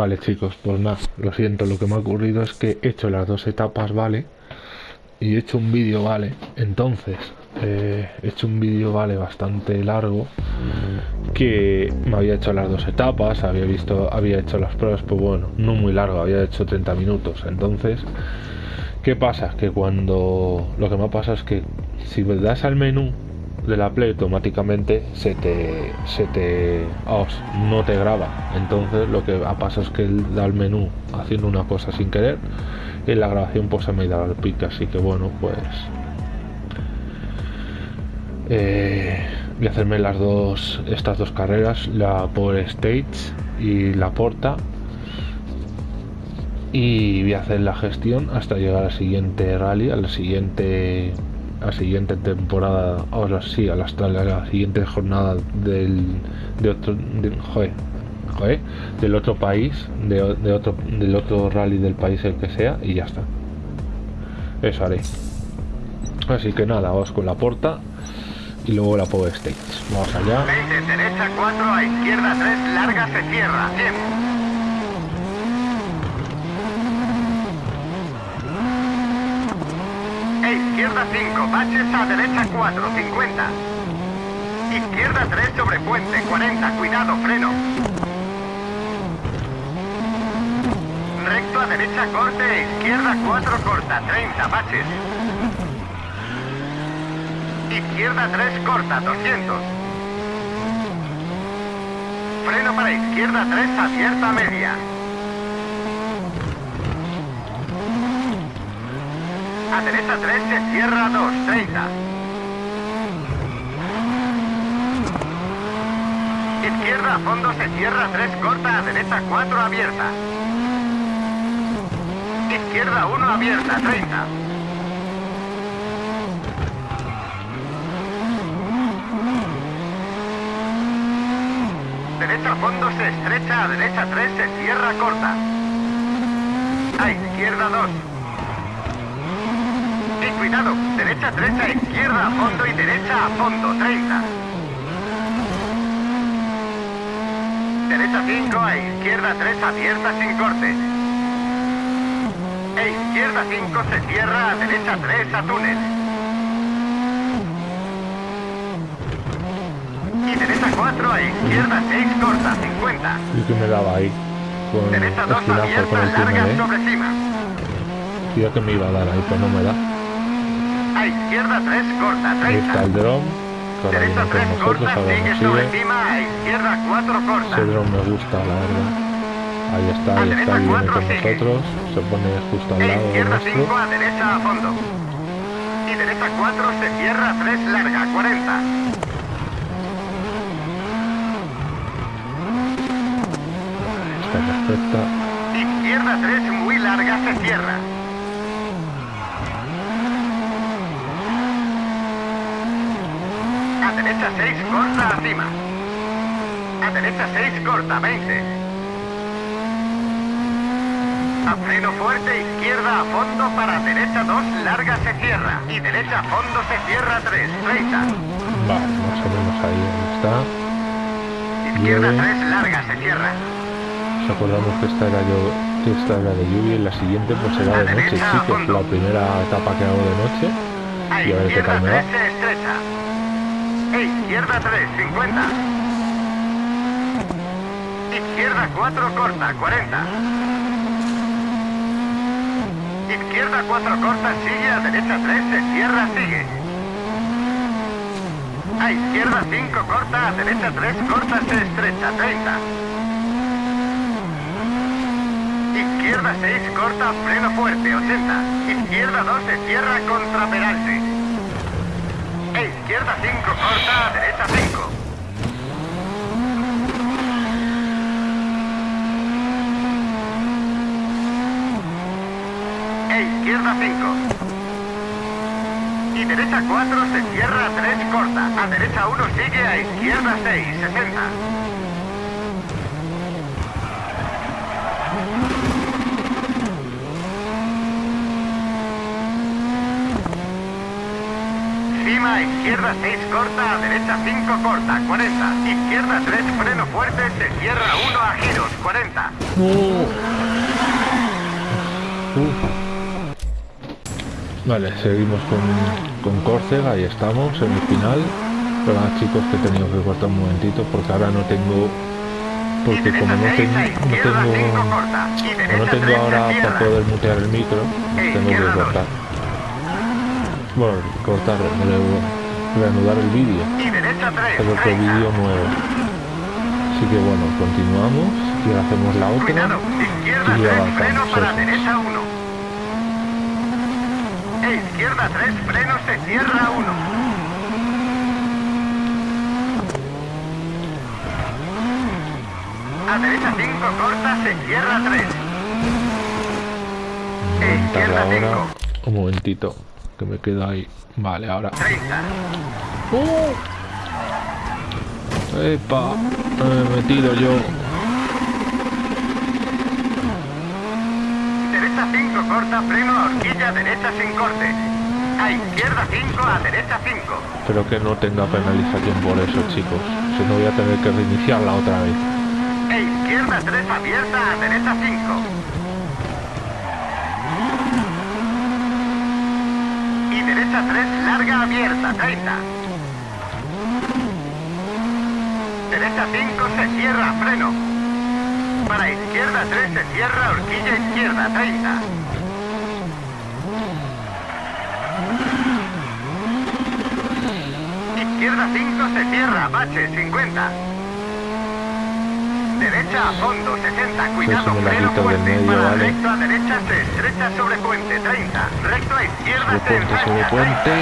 Vale chicos, pues nada, lo siento, lo que me ha ocurrido es que he hecho las dos etapas, ¿vale? Y he hecho un vídeo, ¿vale? Entonces, eh, he hecho un vídeo, ¿vale? Bastante largo que me había hecho las dos etapas, había visto, había hecho las pruebas, pues bueno, no muy largo, había hecho 30 minutos. Entonces, ¿qué pasa? Que cuando lo que me pasa es que si das al menú de la Play automáticamente se te se te no te graba. Entonces lo que pasa es que él da al menú haciendo una cosa sin querer y la grabación pues se me da al pique. Así que bueno pues eh, voy a hacerme las dos estas dos carreras la por Stage y la Porta. Y voy a hacer la gestión hasta llegar al siguiente rally al siguiente la siguiente temporada, ahora sí, a la, la siguiente jornada del, de otro, del otro país, de, otro, del otro rally del país el que sea, y ya está. Eso haré. Así que nada, vamos con la porta y luego la Power Stage. Vamos allá. derecha 4 a izquierda 3, larga se cierra. Izquierda 5, baches a derecha 4, 50. Izquierda 3 sobre puente, 40, cuidado, freno. Recto a derecha corte, izquierda 4 corta, 30, baches. Izquierda 3 corta, 200. Freno para izquierda 3, abierta media. A derecha 3 se cierra 2, 30. Izquierda a fondo se cierra 3, corta a derecha 4, abierta. Izquierda 1, abierta, 30. Derecha a fondo se estrecha, a derecha 3 se cierra corta. A izquierda 2 cuidado. Derecha 3 a izquierda a fondo y derecha a fondo, 30. Derecha 5 a izquierda 3 abierta sin corte. E izquierda 5 se cierra a derecha 3 a túnel. Y derecha 4 a izquierda 6 corta, 50. ¿Y que me daba ahí? Con derecha 2 abierta, larga sobre cima. Tío que me iba a dar ahí, pero no me da. A izquierda 3, corta, 30. Ahí está el dron. Derecha 3, corta, sigue sobre encima, a izquierda 4, corta. Ese dron me gusta, la verdad. Ahí está, ahí está, viene con nosotros. Se pone justo al lado izquierda nuestro. 5, a derecha a fondo. Y derecha 4, se cierra 3, larga, 40. Está perfecta. Izquierda 3, muy larga, se cierra. Derecha 6, corta arriba. A derecha 6, corta 20. A freno fuerte, izquierda a fondo para derecha 2, larga se cierra. Y derecha a fondo se cierra 3, 30. Vale, más o menos ahí está. Izquierda 3, larga se cierra. Nos acordamos que esta era yo que esta era de lluvia y la siguiente pues será de noche, chicos. La primera etapa que hago de noche. Y a ver qué tal me va. Izquierda 3, 50. Izquierda 4, corta, 40. Izquierda 4, corta, sigue, a derecha 3, se cierra, sigue. A izquierda 5, corta, a derecha 3, corta, se estrecha, 30. Izquierda 6, corta, freno fuerte, 80. Izquierda 2, se cierra contra peralte. E izquierda 5, corta, derecha 5. E izquierda 5. Y derecha 4, se cierra 3, corta. A derecha 1, sigue, a izquierda 6, 60. Izquierda 6 corta, derecha 5 corta, 40. Izquierda 3, freno fuerte, se cierra 1 a giros, 40. Vale, seguimos con, con Córcega, ahí estamos, en el final. Pero chicos que he tenido que cortar un momentito porque ahora no tengo porque como no, tengo no tengo no tengo ahora para poder mutear el micro tengo que cortar bueno cortar reanudar el vídeo. Pero otro vídeo nuevo. Así que bueno continuamos y hacemos la otra y avanzamos izquierda 3 freno se cierra 1 A derecha 5, corta, se cierra 3. Izquierda 5. Un momentito, que me quedo ahí. Vale, ahora. 30. ¡Uh! ¡Epa! Me he metido yo. Derecha 5, corta, freno, horquilla, derecha sin corte. A izquierda 5, a derecha 5. Espero que no tenga penalización por eso, chicos. Si no voy a tener que reiniciarla otra vez. E izquierda 3 abierta a derecha 5. Y derecha 3 larga abierta 30. Derecha 5 se cierra freno. Para izquierda 3 se cierra horquilla izquierda 30. Izquierda 5 se cierra bache 50. Derecha a fondo, 60. Cuidado, freno fuerte. medio, Para vale. recto a derecha, se estrecha sobre puente, 30. Recto a puente, sobre puente.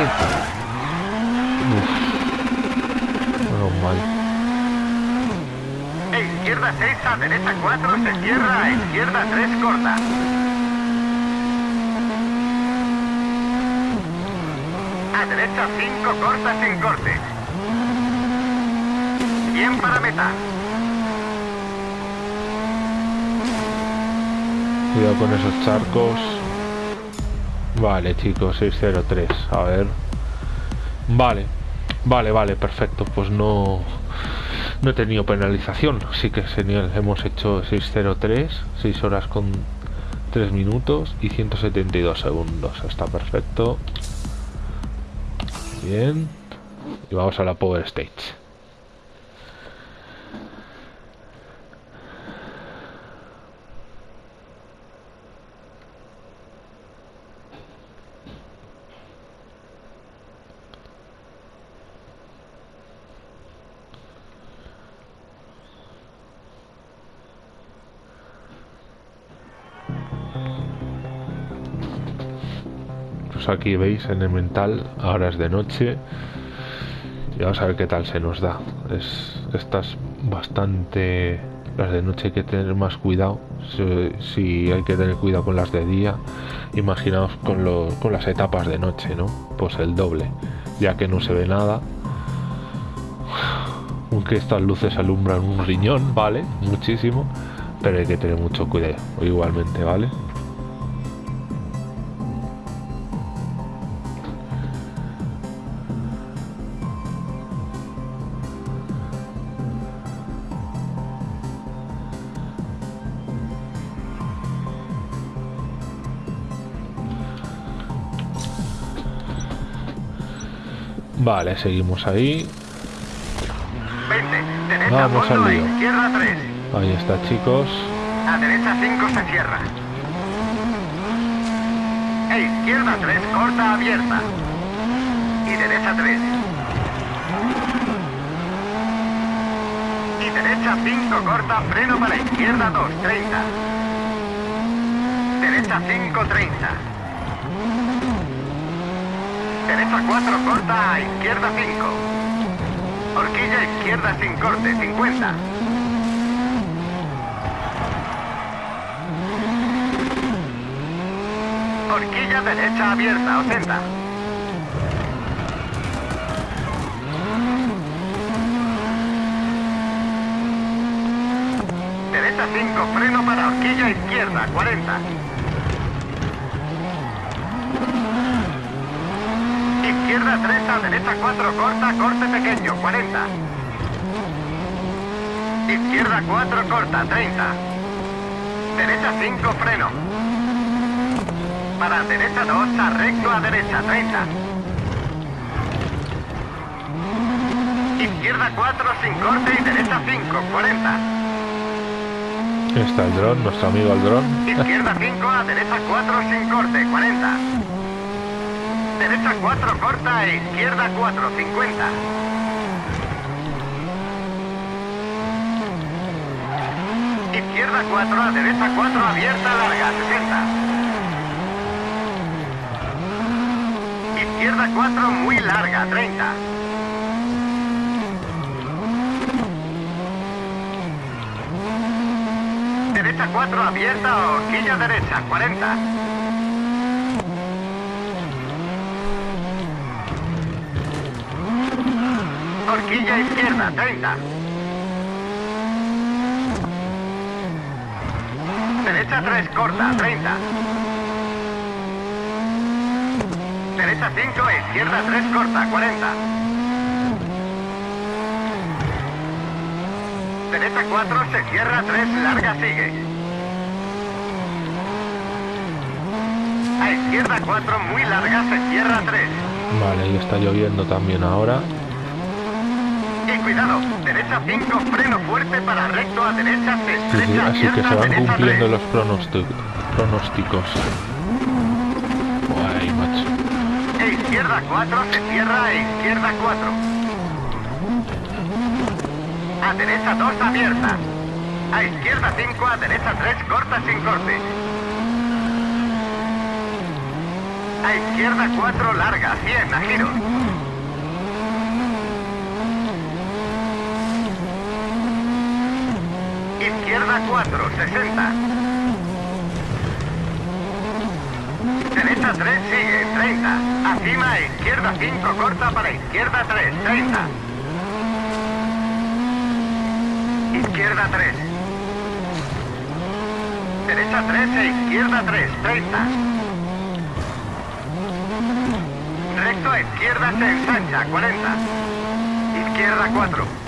Uf. Menos mal. 30. Izquierda 6 a derecha 4, se cierra a izquierda 3, corta. A derecha 5, corta sin corte. Bien para meta. Cuidado con esos charcos. Vale, chicos, 603. A ver. Vale. Vale, vale, perfecto. Pues no... No he tenido penalización. Sí que señor, hemos hecho 603. 6 horas con 3 minutos y 172 segundos. Está perfecto. Bien. Y vamos a la Power Stage. Pues aquí veis en el mental, ahora es de noche. Y vamos a ver qué tal se nos da. Es, estas bastante... Las de noche hay que tener más cuidado. Si, hay que tener cuidado con las de día, imaginaos con, lo- con las etapas de noche, ¿no? Pues el doble, ya que no se ve nada. Aunque estas luces alumbran un riñón, ¿vale? Muchísimo. Pero hay que tener mucho cuidado, igualmente, ¿vale? Vale, seguimos ahí. 20. Derecha Vamos al lío. izquierda 3. Ahí está, chicos. A derecha 5 se cierra. E izquierda 3, corta abierta. Y derecha 3. Y derecha 5, corta, freno para izquierda 2, 30. Derecha 5, 30. Derecha 4, corta a izquierda 5. Horquilla izquierda sin corte, 50. Horquilla derecha abierta, 80. Derecha 5, freno para horquilla izquierda, 40. Izquierda 3 a derecha 4 corta, corte pequeño, 40. Izquierda 4 corta, 30. Derecha 5 freno. Para derecha 2 a recto a derecha, 30. Izquierda 4 sin corte y derecha 5, 40. Está el dron, nuestro amigo el dron. Izquierda 5 a derecha 4 sin corte, 40. Derecha 4 corta e izquierda 4, 50. Izquierda 4 a derecha 4 abierta larga, 60. Izquierda 4 muy larga, 30. Derecha 4 abierta, horquilla derecha, 40. Horquilla izquierda, 30. Derecha 3 corta, 30. Derecha 5, izquierda 3 corta, 40. Derecha 4, se cierra 3, larga sigue. A izquierda 4, muy larga, se cierra 3. Vale, y está lloviendo también ahora. Y cuidado, derecha 5, freno fuerte para recto a derecha, se Sí, sí, así que se van cumpliendo 3. los pronósticos. pronósticos. Guay, macho. E izquierda 4, se cierra e izquierda 4. A derecha 2, abierta. A izquierda 5, a derecha 3, corta sin corte. A izquierda 4, larga, 100, a giro. Izquierda 4, 60. Derecha 3, sigue, 30. Acima, izquierda 5, corta para izquierda 3, 30. Izquierda 3. Derecha 3 e izquierda 3, 30. Recto a izquierda se ensancha, 40. Izquierda 4.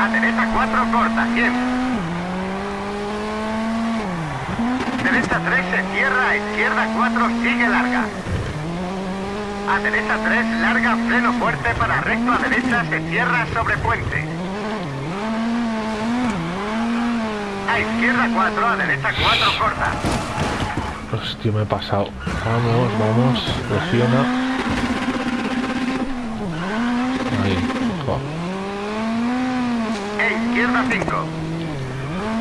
A derecha 4 corta, 100. Derecha 3 se cierra, a izquierda 4 sigue larga. A derecha 3 larga, freno fuerte para recto a derecha se cierra sobre puente. A izquierda 4, a derecha 4 corta. Hostia, me he pasado. Vamos, vamos. Presiona. Ahí. Joder. E izquierda 5.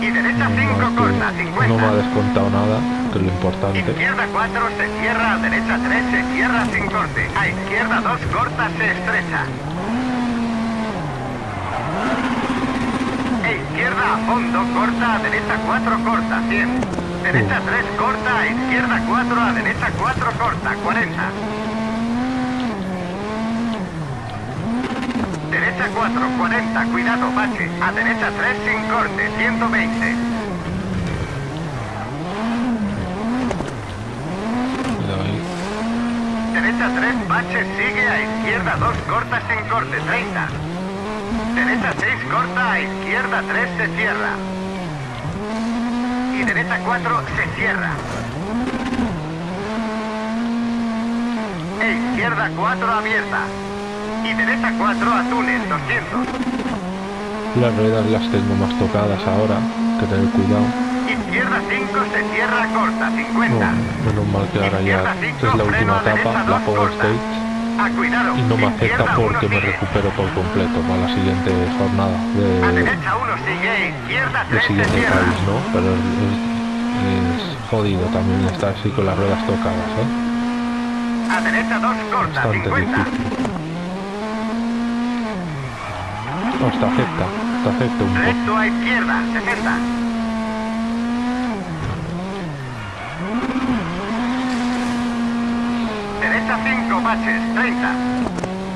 Y derecha 5 corta, 50. No me ha descontado nada, que es lo importante. Izquierda 4 se cierra, a derecha 3 se cierra sin corte. A izquierda 2 corta se estrecha. E izquierda a fondo corta, a derecha 4 corta, 100. Derecha 3 corta, a izquierda 4, a derecha 4 corta, 40. Derecha 4, 40, cuidado, bache. A derecha 3 sin corte, 120. Cuidado ahí. Derecha 3, bache, sigue a izquierda 2, corta sin corte, 30. Derecha 6, corta, a izquierda 3, se cierra. Y derecha 4, se cierra. E izquierda 4, abierta. Y derecha 4, a túnel, 200. Las ruedas las tengo más tocadas ahora, que tener cuidado. Izquierda 5, se cierra, corta, No, 50. menos mal que ahora ya Izquierda es 5, la última a etapa, la 2, Power corta. Stage, A cuidado. y no me afecta porque 1, me recupero por completo para la siguiente jornada A de, derecha 1 sigue, izquierda del 3 se siguiente cierra. país, ¿no? Pero es, es- es jodido también estar así con las ruedas tocadas, ¿eh? A derecha 2 corta, Bastante 50. difícil. No, te afecta, te afecta un poco. Recto a izquierda, 60. Derecha 5 baches, 30.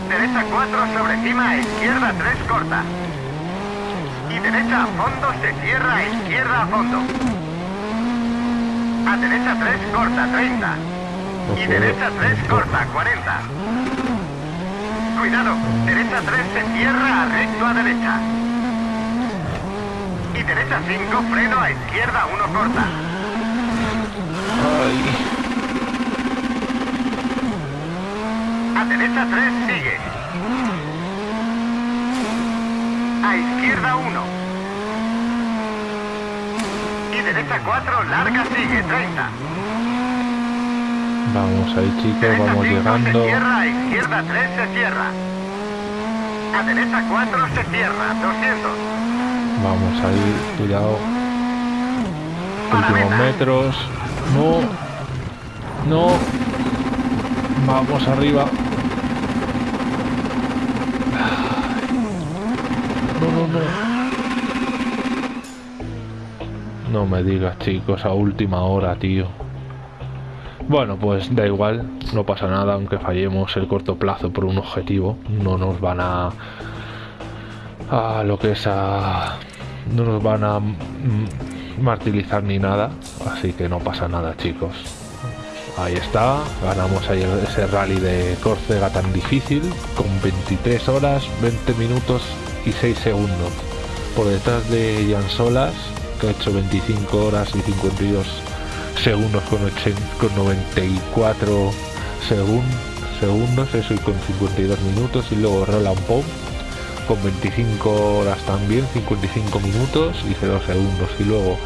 Derecha 4 sobre cima, izquierda 3 corta. Y derecha a fondo se cierra, izquierda a fondo. A derecha 3 corta, 30. Y derecha 3, corta, 40. Cuidado, derecha 3 se cierra, recto a derecha. Y derecha 5, freno a izquierda 1, corta. A derecha 3, sigue. A izquierda 1. Y derecha 4, larga, sigue, 30. Vamos ahí chicos, vamos 5 llegando. se cierra, a izquierda 3 se cierra. A derecha 4 se cierra, 200. Vamos ahí, cuidado. Últimos metros. No. No. Vamos arriba. No, no, no. No me digas, chicos, a última hora, tío. Bueno, pues da igual, no pasa nada, aunque fallemos el corto plazo por un objetivo. No nos van a. a lo que es a. no nos van a martirizar ni nada, así que no pasa nada, chicos. Ahí está, ganamos ayer ese rally de Córcega tan difícil, con 23 horas, 20 minutos y 6 segundos. Por detrás de Jan Solas, que ha hecho 25 horas y 52 segundos con, ochen- con 94 segun- segundos, eso y con 52 minutos. Y luego Roland Pop con 25 horas también, 55 minutos y 0 segundos. Y luego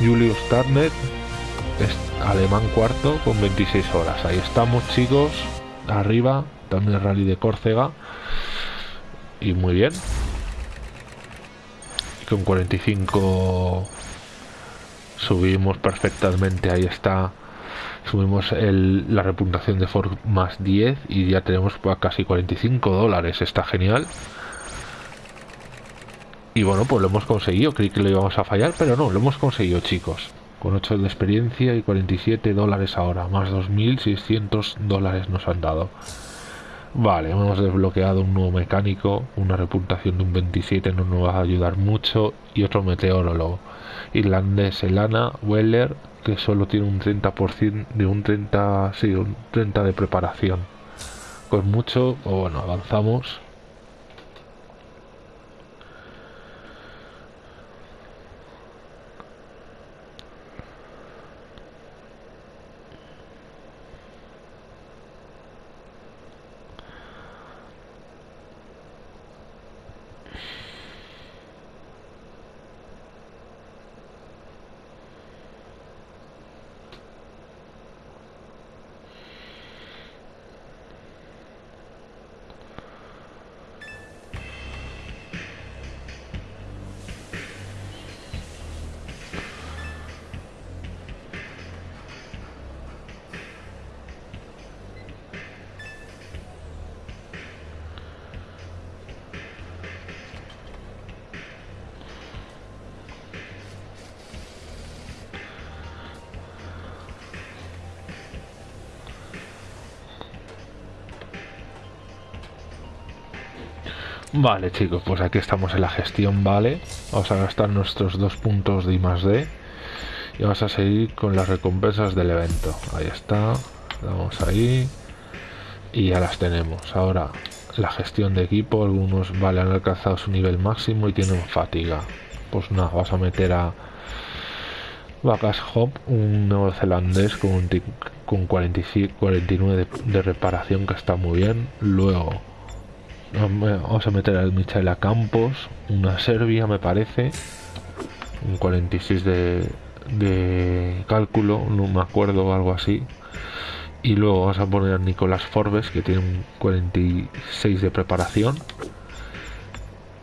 Julius Turner es alemán cuarto con 26 horas. Ahí estamos chicos, arriba, también rally de Córcega. Y muy bien. Con 45 subimos perfectamente, ahí está. Subimos el- la reputación de Ford más 10 y ya tenemos casi 45 dólares. Está genial. Y bueno, pues lo hemos conseguido. Creí que lo íbamos a fallar, pero no, lo hemos conseguido, chicos. Con 8 de experiencia y 47 dólares ahora. Más 2.600 dólares nos han dado. Vale, hemos desbloqueado un nuevo mecánico. Una reputación de un 27 no nos va a ayudar mucho. Y otro meteorólogo. Irlandés Elana Weller, que solo tiene un 30% de un 30, sí, un 30 de preparación. Con mucho, o bueno, avanzamos. Vale, chicos, pues aquí estamos en la gestión, vale. Vamos a gastar nuestros dos puntos de I más D. Y vamos a seguir con las recompensas del evento. Ahí está. Vamos ahí. Y ya las tenemos. Ahora, la gestión de equipo. Algunos, vale, han alcanzado su nivel máximo y tienen fatiga. Pues nada, vas a meter a Vacas Hop, un neozelandés con, un con 45 49 de, de reparación que está muy bien. Luego Vamos a meter al Michaela Campos, una Serbia me parece, un 46 de, de cálculo, no me acuerdo, algo así. Y luego vamos a poner a Nicolás Forbes, que tiene un 46 de preparación.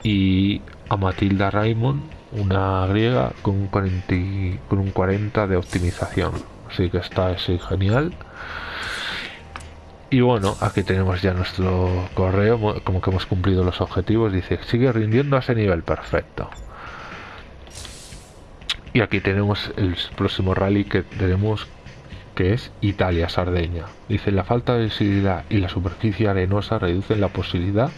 Y a Matilda Raymond, una griega, con un 40, y- con un 40 de optimización. Así que está ese genial. Y bueno, aquí tenemos ya nuestro correo, mo- como que hemos cumplido los objetivos. Dice, sigue rindiendo a ese nivel, perfecto. Y aquí tenemos el próximo rally que tenemos, que es Italia-Sardeña. Dice, la falta de visibilidad y la superficie arenosa reducen la posibilidad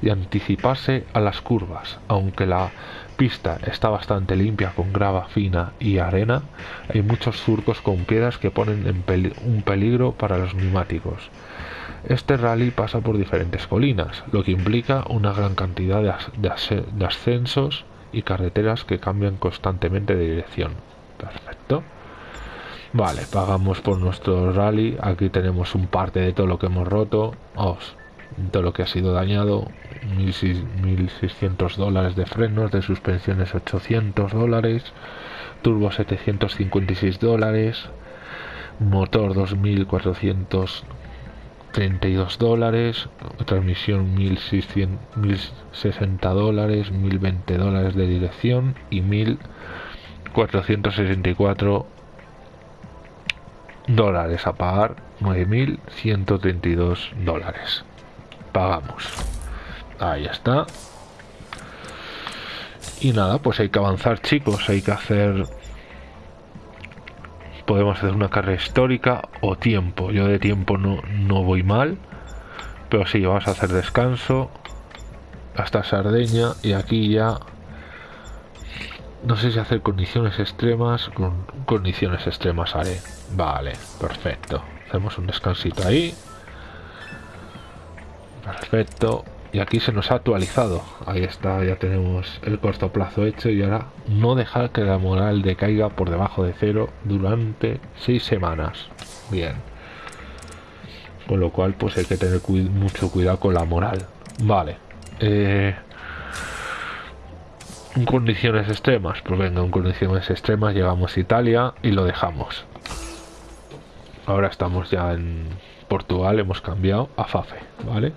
y anticiparse a las curvas. Aunque la pista está bastante limpia con grava fina y arena, hay muchos surcos con piedras que ponen en un peligro para los neumáticos. Este rally pasa por diferentes colinas, lo que implica una gran cantidad de, ascensos y carreteras que cambian constantemente de dirección. Perfecto. Vale, pagamos por nuestro rally. Aquí tenemos un parte de todo lo que hemos roto. todo lo que ha sido dañado. 1.600 dólares de frenos, de suspensiones 800 dólares. Turbo 756 dólares. Motor 2400 32 dólares, transmisión 1060 dólares, 1020 dólares de dirección y 1464 dólares a pagar 9132 dólares. Pagamos. Ahí está. Y nada pues hay que avanzar chicos hay que hacer podemos hacer una carrera histórica o tiempo. Yo de tiempo no, no voy mal, pero sí, vamos a hacer descanso hasta Sardeña y aquí ya no sé si hacer condiciones extremas con condiciones extremas haré. Vale perfecto. Hacemos un descansito ahí. Perfecto y aquí se nos ha actualizado. Ahí está ya tenemos el corto plazo hecho y ahora no dejar que la moral decaiga por debajo de cero durante seis semanas. Bien. Con lo cual pues hay que tener mucho cuidado con la moral. Vale. Eh, condiciones extremas. Pues venga en condiciones extremas llegamos a Italia y lo dejamos. Ahora estamos ya en Portugal hemos cambiado a Fafe vale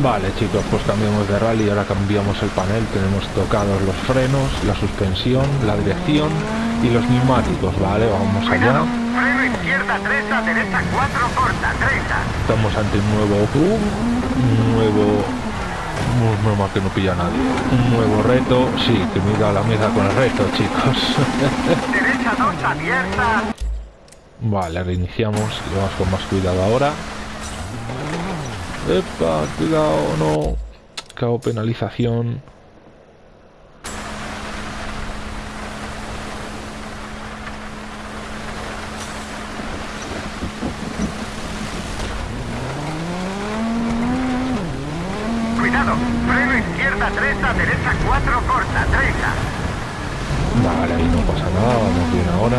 Vale chicos, pues cambiamos de rally, ahora cambiamos el panel, tenemos tocados los frenos, la suspensión, la dirección y los neumáticos, vale, vamos allá. Freno izquierda 3 derecha 4 corta, 30. Estamos ante un nuevo, un nuevo, normal que no pilla nadie, un nuevo reto, sí, que mira la mesa con el reto chicos. derecha 2 abierta. Vale, reiniciamos y vamos con más cuidado ahora. Epa, cuidado, no. Cago penalización. Cuidado, freno izquierda 3 a derecha 4 corta, 30. Vale, ahí no pasa nada, vamos bien ahora.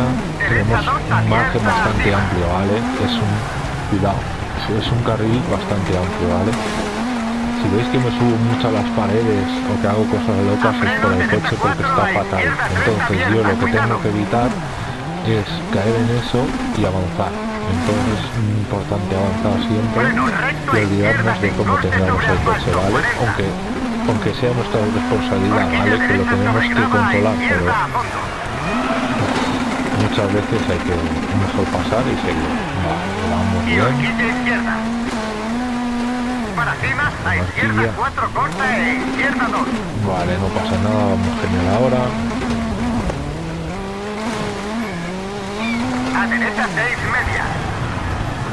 Tenemos un margen bastante amplio, ¿vale? Es un... Cuidado es un carril bastante amplio, ¿vale? Si veis que me subo mucho a las paredes o que hago cosas locas es por el coche porque está fatal. Entonces yo lo que tengo que evitar es caer en eso y avanzar. Entonces es importante avanzar siempre y olvidarnos de cómo tengamos el coche, ¿vale? Aunque, aunque sea nuestra responsabilidad, ¿vale? Que lo tenemos que controlar, pero muchas veces hay que mejor pasar y seguir. Vale, vamos bien. Para cima, a izquierda 4 corta e izquierda 2. Vale, no pasa nada, vamos genial ahora. A derecha 6 media.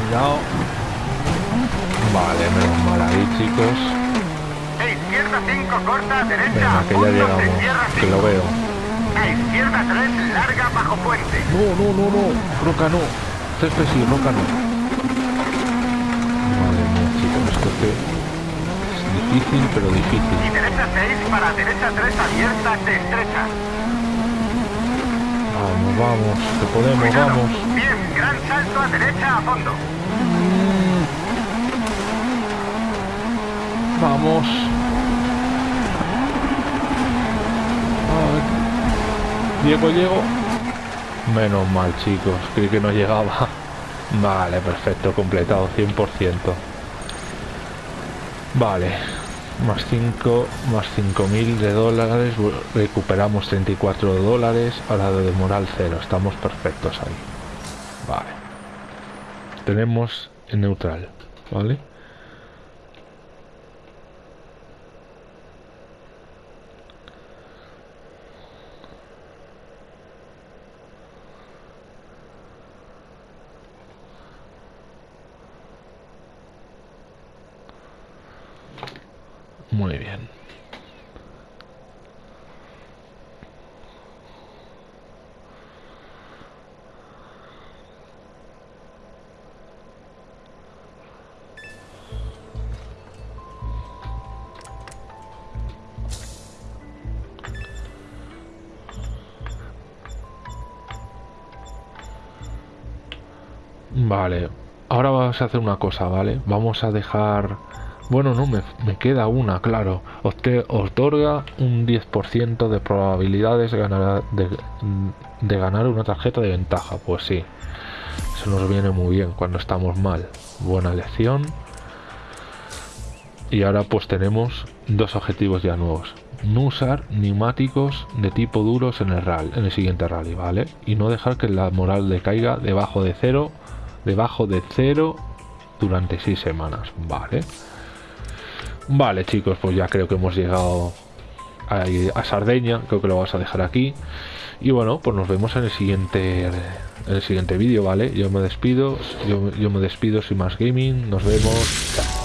Cuidado. Vale, menos mal ahí chicos. E izquierda 5 corta, derecha Venga, que ya llegamos, que lo veo. A izquierda 3, larga bajo puente. No, no, no, no. Roca no. Césped sí, roca no. Madre mía, chicos, esto que es difícil, pero difícil. Y derecha 6 para derecha 3 abierta, de estrecha. Vamos, vamos, que podemos, Cuidado. vamos. Bien, gran salto a derecha a fondo. Vamos. Ay. Llego, llego. Menos mal, chicos. Creí que no llegaba. Vale, perfecto, completado, 100%. Vale. Más 5, más 5.000 de dólares. Recuperamos 34 dólares. Ahora de moral 0. Estamos perfectos ahí. Vale. Tenemos en neutral. ¿Vale? Muy bien. Vale, ahora vamos a hacer una cosa, ¿vale? Vamos a dejar bueno, no, me, queda una, claro. Usted otorga un 10% de probabilidades de ganar, de, ganar una tarjeta de ventaja. Pues sí, eso nos viene muy bien cuando estamos mal. Buena elección. Y ahora pues tenemos dos objetivos ya nuevos. No usar neumáticos de tipo duros en el rally, en el siguiente rally, ¿vale? Y no dejar que la moral decaiga debajo de cero, debajo de cero durante seis semanas, ¿vale? Vale, chicos, pues ya creo que hemos llegado a, a, Sardeña. Creo que lo vamos a dejar aquí. Y bueno, pues nos vemos en el siguiente en el siguiente vídeo, ¿vale? Yo me despido, yo, yo me despido sin más gaming. Nos vemos.